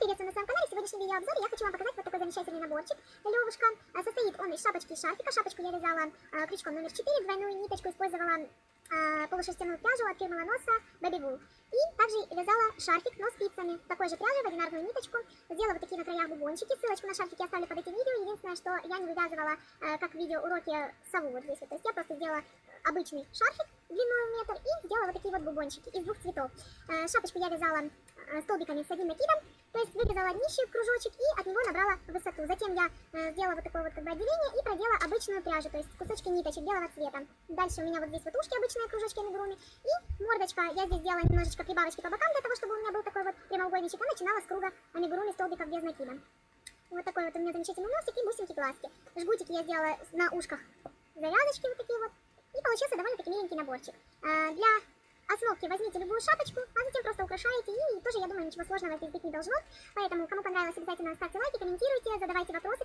приветствую на своем канале. В сегодняшнем видеообзоре я хочу вам показать вот такой замечательный наборчик. Левушка. А, Состоит он из шапочки и шарфика. Шапочку я вязала а, крючком номер 4, двойную ниточку использовала а, полушерстяную пряжу от фирмы Ланоса Baby. И также вязала шарфик, но спицами. Такой же пряжи в одинарную ниточку. Сделала вот такие на краях бубончики. Ссылочку на шарфик я оставлю под этим видео. Единственное, что я не вывязывала, как в видео уроки сову вот здесь. Вот. То есть я просто сделала обычный шарфик длиной метр и сделала вот такие вот бубончики из двух цветов. Э, шапочку я вязала э, столбиками с одним накидом, то есть вырезала днище кружочек и от него набрала высоту. Затем я э, сделала вот такое вот как бы отделение и продела обычную пряжу, то есть кусочки ниточек белого цвета. Дальше у меня вот здесь вот ушки обычные кружочки амигуруми и мордочка. Я здесь сделала немножечко прибавочки по бокам для того, чтобы у меня был такой вот прямоугольничек. И начинала с круга амигуруми столбиков без накида. Вот такой вот у меня замечательный носик и бусинки глазки. Жгутики я сделала на ушках завязочки вот такие вот. И получился довольно-таки миленький наборчик. Для основки возьмите любую шапочку, а затем просто украшаете. И тоже, я думаю, ничего сложного здесь быть не должно. Поэтому, кому понравилось, обязательно ставьте лайки, комментируйте, задавайте вопросы.